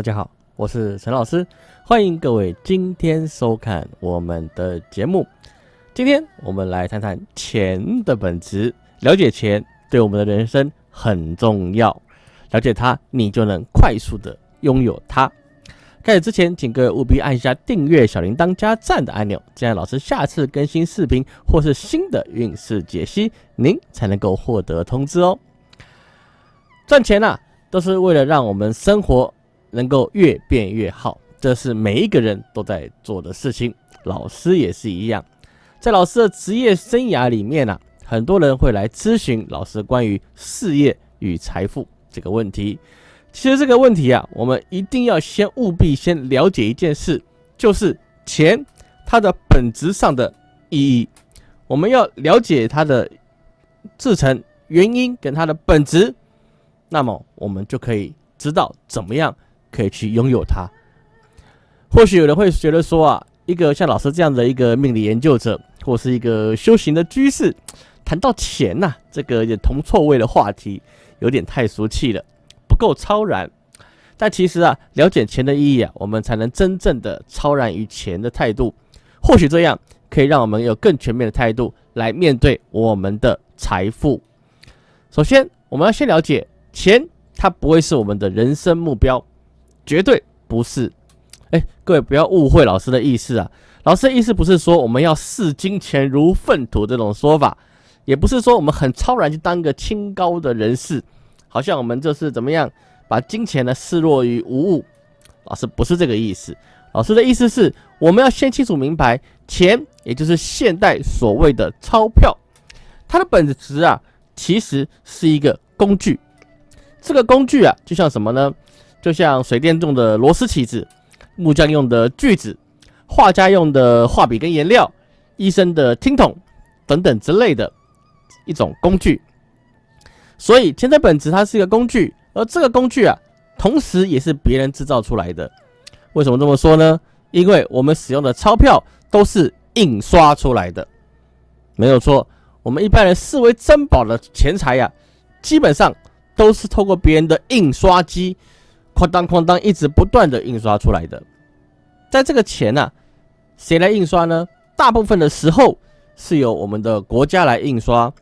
大家好，我是陈老师，欢迎各位今天收看我们的节目。今天我们来谈谈钱的本质，了解钱对我们的人生很重要，了解它，你就能快速的拥有它。开始之前，请各位务必按一下订阅、小铃铛加赞的按钮，这样老师下次更新视频或是新的运势解析，您才能够获得通知哦。赚钱呐，都是为了让我们生活。能够越变越好，这是每一个人都在做的事情。老师也是一样，在老师的职业生涯里面呢，很多人会来咨询老师关于事业与财富这个问题。其实这个问题啊，我们一定要先务必先了解一件事，就是钱它的本质上的意义。我们要了解它的制成原因跟它的本质，那么我们就可以知道怎么样。可以去拥有它。或许有人会觉得说啊，一个像老师这样的一个命理研究者，或是一个修行的居士，谈到钱呐，这个也铜臭味的话题，有点太俗气了，不够超然。但其实啊，了解钱的意义啊，我们才能真正的超然于钱的态度。或许这样可以让我们有更全面的态度来面对我们的财富。首先，我们要先了解钱，它不会是我们的人生目标。绝对不是，哎，各位不要误会老师的意思啊！老师的意思不是说我们要视金钱如粪土这种说法，也不是说我们很超然去当个清高的人士，好像我们就是怎么样把金钱呢视若于无物。老师不是这个意思，老师的意思是我们要先清楚明白，钱也就是现代所谓的钞票，它的本质啊其实是一个工具。这个工具啊就像什么呢？就像水电用的螺丝起子，木匠用的锯子，画家用的画笔跟颜料，医生的听筒等等之类的一种工具。所以钱的本质它是一个工具，而这个工具啊，同时也是别人制造出来的。为什么这么说呢？因为我们使用的钞票都是印刷出来的，没有错。我们一般人视为珍宝的钱财呀，基本上都是透过别人的印刷机。哐当哐当，一直不断的印刷出来的，在这个钱呢，谁来印刷呢？大部分的时候是由我们的国家来印刷，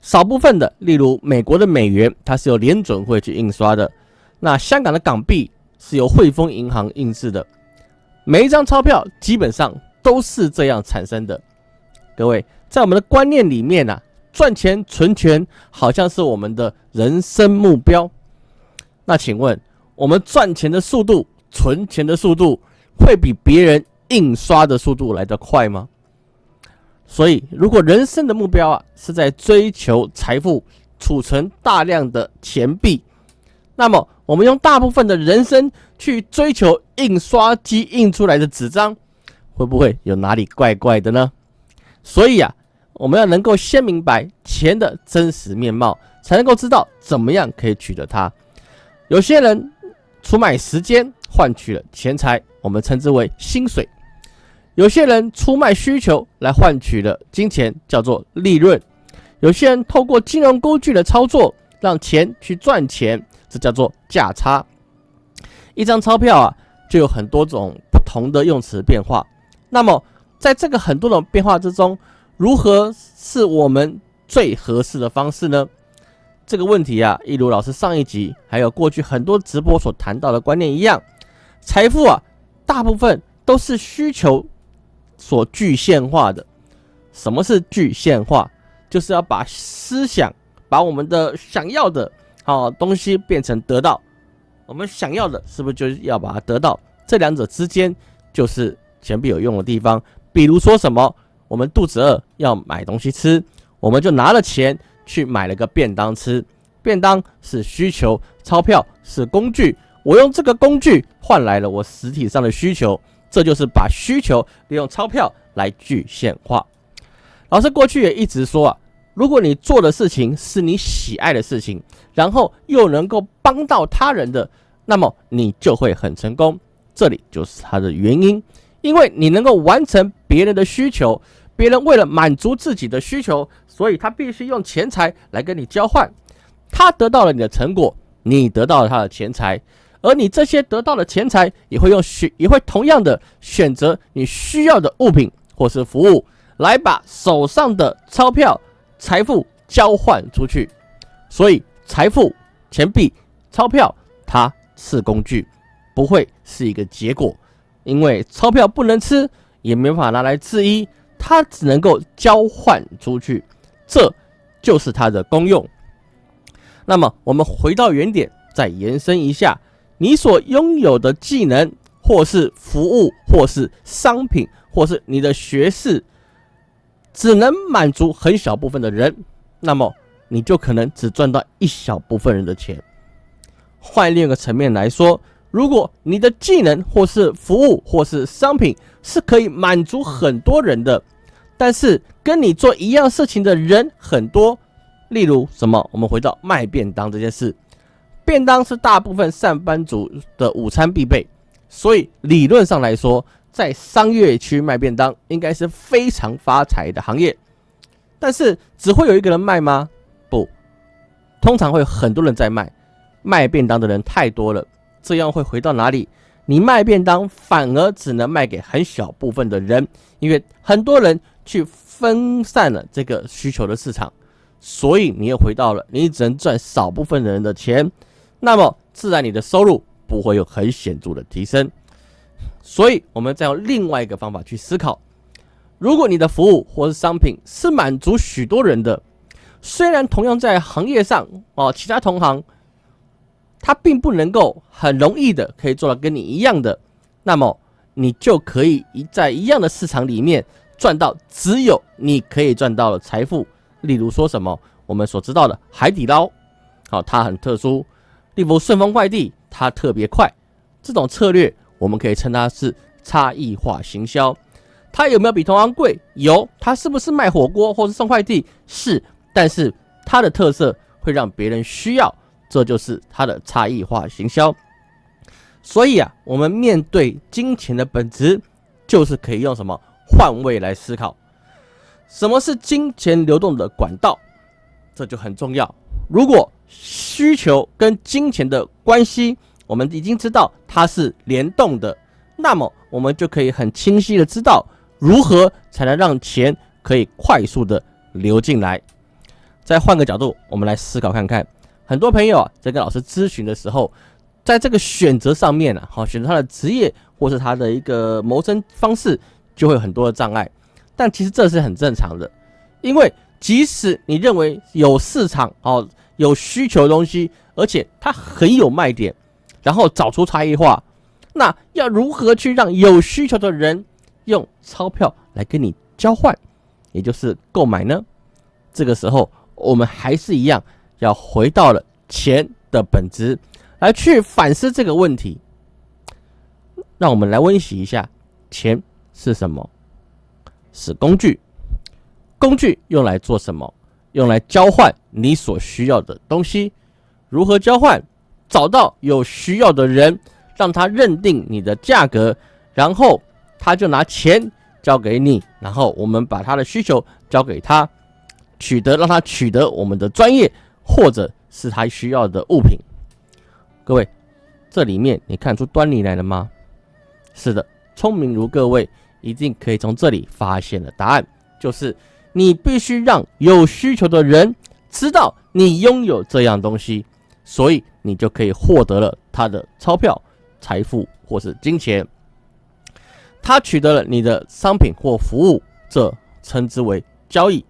少部分的，例如美国的美元，它是由联准会去印刷的。那香港的港币是由汇丰银行印制的。每一张钞票基本上都是这样产生的。各位，在我们的观念里面呢，赚钱存钱好像是我们的人生目标。那请问？我们赚钱的速度、存钱的速度，会比别人印刷的速度来得快吗？所以，如果人生的目标啊是在追求财富、储存大量的钱币，那么我们用大部分的人生去追求印刷机印出来的纸张，会不会有哪里怪怪的呢？所以啊，我们要能够先明白钱的真实面貌，才能够知道怎么样可以取得它。有些人。出卖时间换取了钱财，我们称之为薪水。有些人出卖需求来换取了金钱，叫做利润。有些人透过金融工具的操作，让钱去赚钱，这叫做价差。一张钞票啊，就有很多种不同的用词变化。那么，在这个很多种变化之中，如何是我们最合适的方式呢？这个问题啊，一如老师上一集还有过去很多直播所谈到的观念一样，财富啊，大部分都是需求所具现化的。什么是具现化？就是要把思想，把我们的想要的好东西变成得到。我们想要的，是不是就是要把它得到？这两者之间就是钱币有用的地方。比如说什么，我们肚子饿要买东西吃，我们就拿了钱。去买了个便当吃，便当是需求，钞票是工具，我用这个工具换来了我实体上的需求，这就是把需求利用钞票来具现化。老师过去也一直说啊，如果你做的事情是你喜爱的事情，然后又能够帮到他人的，那么你就会很成功。这里就是它的原因，因为你能够完成别人的需求。别人为了满足自己的需求，所以他必须用钱财来跟你交换。他得到了你的成果，你得到了他的钱财。而你这些得到的钱财也会用选，也会同样的选择你需要的物品或是服务，来把手上的钞票、财富交换出去。所以，财富、钱币、钞票，它是工具，不会是一个结果。因为钞票不能吃，也没法拿来制衣，它只能够交换出去，这就是它的功用。那么，我们回到原点，再延伸一下，你所拥有的技能，或是服务，或是商品，或是你的学识，只能满足很小部分的人，那么你就可能只赚到一小部分人的钱。换另一个层面来说。如果你的技能或是服务或是商品是可以满足很多人的，但是跟你做一样事情的人很多，例如什么？我们回到卖便当这件事，便当是大部分上班族的午餐必备，所以理论上来说，在商业区卖便当应该是非常发财的行业。但是只会有一个人卖吗？不，通常会有很多人在卖，卖便当的人太多了。这样会回到哪里？你卖便当反而只能卖给很小部分的人，因为很多人去分散了这个需求的市场，所以你又回到了你只能赚少部分人的钱，那么自然你的收入不会有很显著的提升。所以，我们再用另外一个方法去思考：如果你的服务或是商品是满足许多人的，虽然同样在行业上哦，其他同行。他并不能够很容易的可以做到跟你一样的，那么你就可以一在一样的市场里面赚到只有你可以赚到的财富。例如说什么我们所知道的海底捞，好，它很特殊；例如顺丰快递，它特别快。这种策略我们可以称它是差异化行销。它有没有比同行贵？有。它是不是卖火锅或是送快递？是。但是它的特色会让别人需要。这就是它的差异化行销，所以啊，我们面对金钱的本质，就是可以用什么换位来思考。什么是金钱流动的管道？这就很重要。如果需求跟金钱的关系，我们已经知道它是联动的，那么我们就可以很清晰的知道如何才能让钱可以快速的流进来。再换个角度，我们来思考看看。很多朋友啊，在跟老师咨询的时候，在这个选择上面呢，好选择他的职业或是他的一个谋生方式，就会有很多的障碍。但其实这是很正常的，因为即使你认为有市场哦，有需求的东西，而且它很有卖点，然后找出差异化，那要如何去让有需求的人用钞票来跟你交换，也就是购买呢？这个时候，我们还是一样。要回到了钱的本质，来去反思这个问题。让我们来温习一下：钱是什么？是工具。工具用来做什么？用来交换你所需要的东西。如何交换？找到有需要的人，让他认定你的价格，然后他就拿钱交给你，然后我们把他的需求交给他，取得让他取得我们的专业。或者是他需要的物品，各位，这里面你看出端倪来了吗？是的，聪明如各位，一定可以从这里发现了答案，就是你必须让有需求的人知道你拥有这样东西，所以你就可以获得了他的钞票、财富或是金钱。他取得了你的商品或服务，这称之为交易。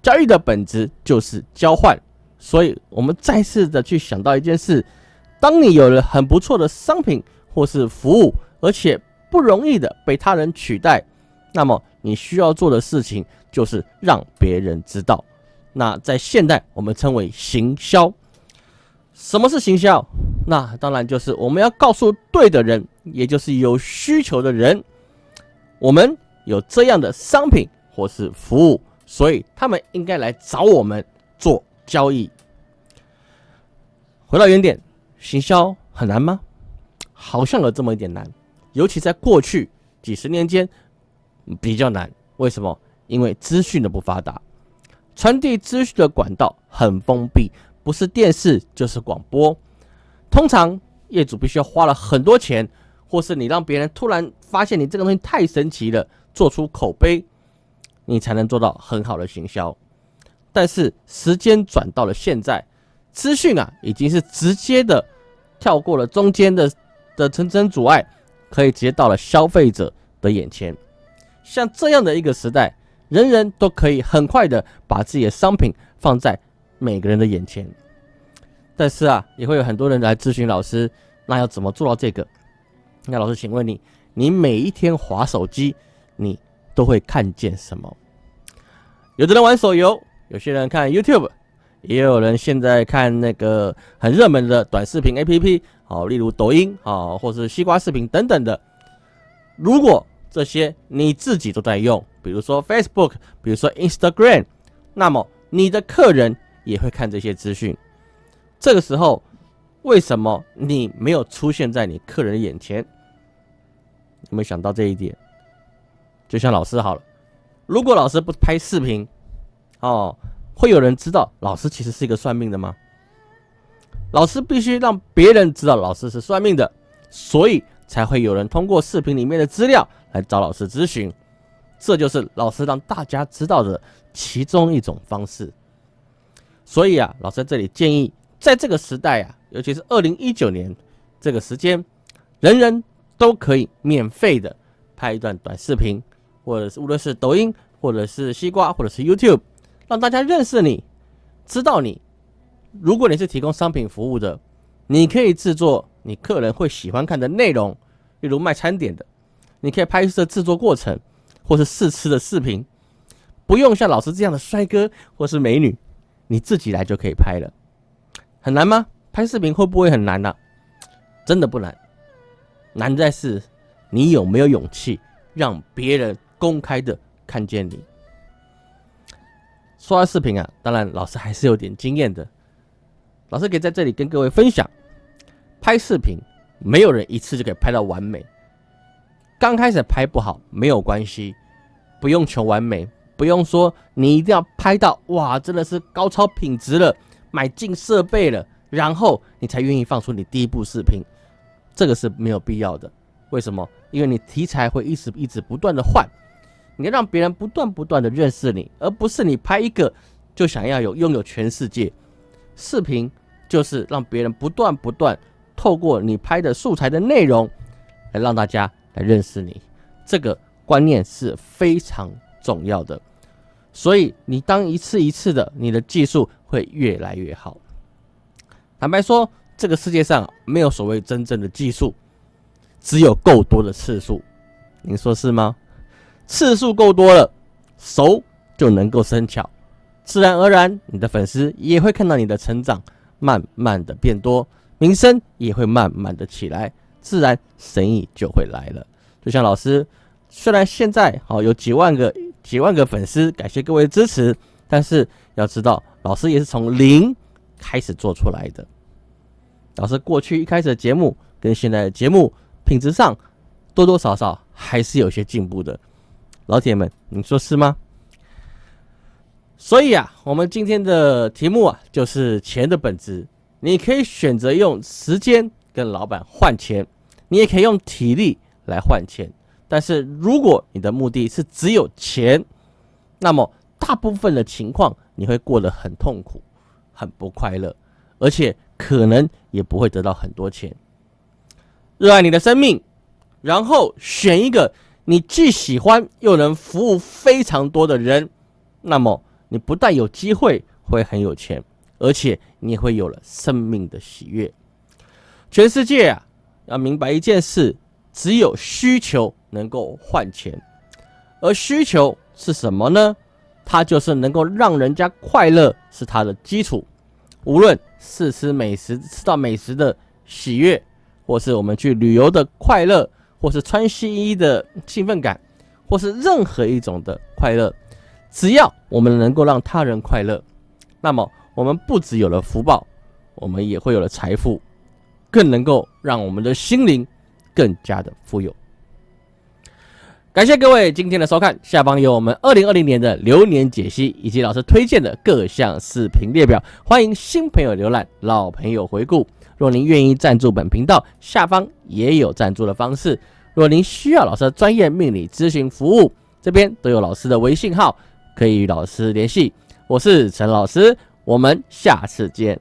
交易的本质就是交换。所以，我们再次的去想到一件事：当你有了很不错的商品或是服务，而且不容易的被他人取代，那么你需要做的事情就是让别人知道。那在现代，我们称为行销。什么是行销？那当然就是我们要告诉对的人，也就是有需求的人，我们有这样的商品或是服务，所以他们应该来找我们做。交易，回到原点，行销很难吗？好像有这么一点难，尤其在过去几十年间比较难。为什么？因为资讯的不发达，传递资讯的管道很封闭，不是电视就是广播。通常业主必须要花了很多钱，或是你让别人突然发现你这个东西太神奇了，做出口碑，你才能做到很好的行销。但是时间转到了现在，资讯啊已经是直接的跳过了中间的的层层阻碍，可以直接到了消费者的眼前。像这样的一个时代，人人都可以很快的把自己的商品放在每个人的眼前。但是啊，也会有很多人来咨询老师，那要怎么做到这个？那老师，请问你，你每一天划手机，你都会看见什么？有的人玩手游，有些人看 YouTube，也有人现在看那个很热门的短视频 APP，好，例如抖音，好，或是西瓜视频等等的。如果这些你自己都在用，比如说 Facebook，比如说 Instagram，那么你的客人也会看这些资讯。这个时候，为什么你没有出现在你客人的眼前？有没有想到这一点？就像老师好了，如果老师不拍视频，哦，会有人知道老师其实是一个算命的吗？老师必须让别人知道老师是算命的，所以才会有人通过视频里面的资料来找老师咨询。这就是老师让大家知道的其中一种方式。所以啊，老师在这里建议。在这个时代啊，尤其是二零一九年这个时间，人人都可以免费的拍一段短视频，或者是无论是抖音，或者是西瓜，或者是 YouTube，让大家认识你，知道你。如果你是提供商品服务的，你可以制作你客人会喜欢看的内容，例如卖餐点的，你可以拍摄制作过程，或是试吃的视频，不用像老师这样的帅哥或是美女，你自己来就可以拍了。很难吗？拍视频会不会很难呢？真的不难，难在是你有没有勇气让别人公开的看见你。说到视频啊，当然老师还是有点经验的。老师可以在这里跟各位分享，拍视频没有人一次就可以拍到完美。刚开始拍不好没有关系，不用求完美，不用说你一定要拍到哇，真的是高超品质了。买进设备了，然后你才愿意放出你第一部视频，这个是没有必要的。为什么？因为你题材会一直一直不断的换，你要让别人不断不断的认识你，而不是你拍一个就想要有拥有全世界。视频就是让别人不断不断透过你拍的素材的内容来让大家来认识你，这个观念是非常重要的。所以你当一次一次的，你的技术会越来越好。坦白说，这个世界上没有所谓真正的技术，只有够多的次数。您说是吗？次数够多了，熟就能够生巧，自然而然你的粉丝也会看到你的成长，慢慢的变多，名声也会慢慢的起来，自然生意就会来了。就像老师，虽然现在好有几万个。几万个粉丝，感谢各位支持。但是要知道，老师也是从零开始做出来的。老师过去一开始的节目跟现在的节目品质上，多多少少还是有些进步的。老铁们，你说是吗？所以啊，我们今天的题目啊，就是钱的本质。你可以选择用时间跟老板换钱，你也可以用体力来换钱。但是如果你的目的是只有钱，那么大部分的情况你会过得很痛苦、很不快乐，而且可能也不会得到很多钱。热爱你的生命，然后选一个你既喜欢又能服务非常多的人，那么你不但有机会会很有钱，而且你会有了生命的喜悦。全世界啊，要明白一件事。只有需求能够换钱，而需求是什么呢？它就是能够让人家快乐，是它的基础。无论是吃美食吃到美食的喜悦，或是我们去旅游的快乐，或是穿新衣的兴奋感，或是任何一种的快乐，只要我们能够让他人快乐那么我们不只有了福报我们也会有了财富更能够让我们的心灵更加的富有。感谢各位今天的收看下方有我们二零二零年的流年解析以及老师推荐的各项视频列表欢迎新朋友浏览老朋友回顾。若您愿意赞助本频道下方也有赞助的方式。若您需要老师的专业命理咨询服务这边都有老师的微信号可以与老师联系。我是陈老师我们下次见。